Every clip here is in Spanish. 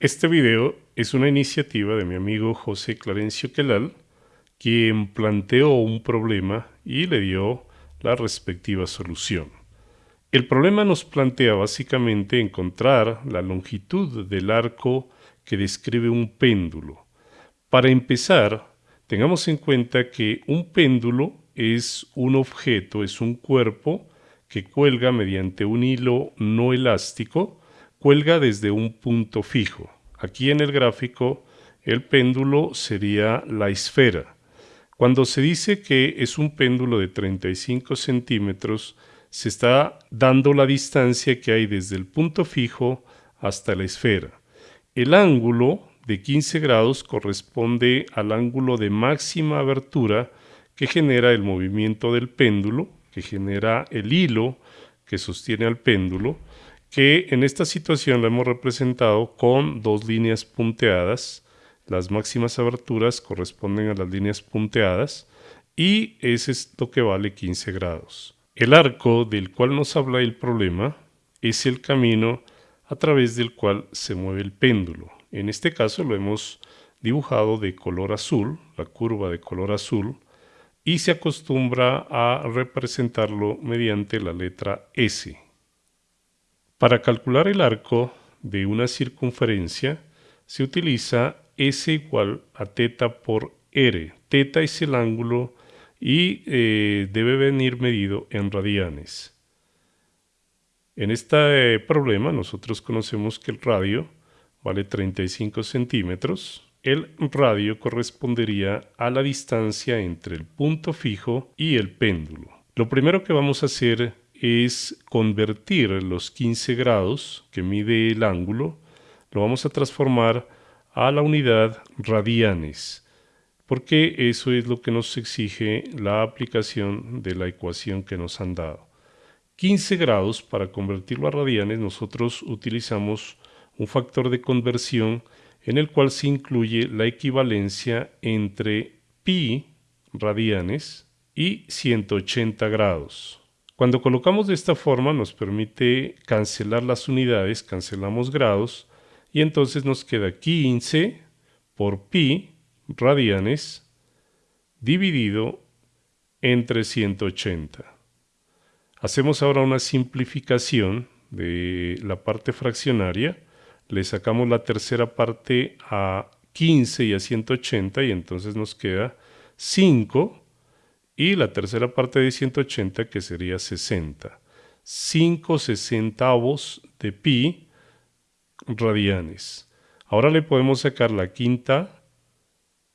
Este video es una iniciativa de mi amigo José Clarencio Quelal, quien planteó un problema y le dio la respectiva solución. El problema nos plantea básicamente encontrar la longitud del arco que describe un péndulo. Para empezar, tengamos en cuenta que un péndulo es un objeto, es un cuerpo que cuelga mediante un hilo no elástico, cuelga desde un punto fijo. Aquí en el gráfico el péndulo sería la esfera. Cuando se dice que es un péndulo de 35 centímetros, se está dando la distancia que hay desde el punto fijo hasta la esfera. El ángulo de 15 grados corresponde al ángulo de máxima abertura que genera el movimiento del péndulo, que genera el hilo que sostiene al péndulo, que en esta situación lo hemos representado con dos líneas punteadas. Las máximas aberturas corresponden a las líneas punteadas y es lo que vale 15 grados. El arco del cual nos habla el problema es el camino a través del cual se mueve el péndulo. En este caso lo hemos dibujado de color azul, la curva de color azul, y se acostumbra a representarlo mediante la letra S. Para calcular el arco de una circunferencia se utiliza S igual a teta por R. Teta es el ángulo y eh, debe venir medido en radianes. En este problema nosotros conocemos que el radio vale 35 centímetros. El radio correspondería a la distancia entre el punto fijo y el péndulo. Lo primero que vamos a hacer es convertir los 15 grados que mide el ángulo, lo vamos a transformar a la unidad radianes, porque eso es lo que nos exige la aplicación de la ecuación que nos han dado. 15 grados, para convertirlo a radianes, nosotros utilizamos un factor de conversión en el cual se incluye la equivalencia entre pi radianes y 180 grados. Cuando colocamos de esta forma nos permite cancelar las unidades, cancelamos grados y entonces nos queda 15 por pi radianes dividido entre 180. Hacemos ahora una simplificación de la parte fraccionaria, le sacamos la tercera parte a 15 y a 180 y entonces nos queda 5 y la tercera parte de 180 que sería 60. 5 sesentavos de pi radianes. Ahora le podemos sacar la quinta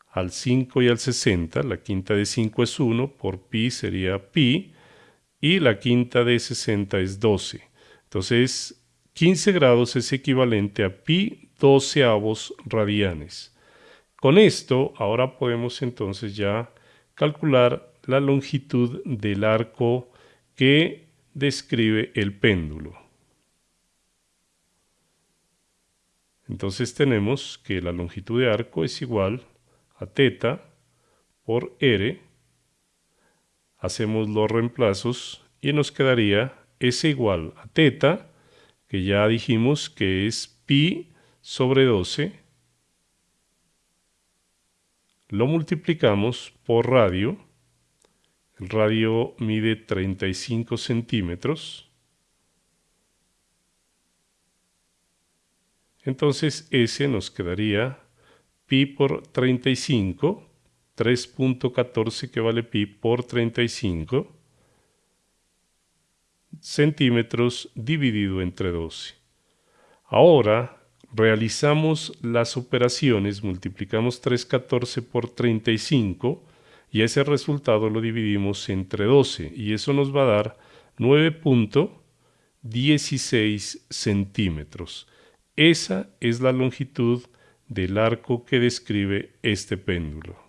al 5 y al 60. La quinta de 5 es 1, por pi sería pi, y la quinta de 60 es 12. Entonces, 15 grados es equivalente a pi doceavos radianes. Con esto, ahora podemos entonces ya calcular la longitud del arco que describe el péndulo. Entonces tenemos que la longitud de arco es igual a teta por r. Hacemos los reemplazos y nos quedaría S igual a teta, que ya dijimos que es pi sobre 12. Lo multiplicamos por radio el radio mide 35 centímetros. Entonces S nos quedaría pi por 35, 3.14 que vale pi por 35 centímetros dividido entre 12. Ahora realizamos las operaciones, multiplicamos 3.14 por 35 y ese resultado lo dividimos entre 12 y eso nos va a dar 9.16 centímetros. Esa es la longitud del arco que describe este péndulo.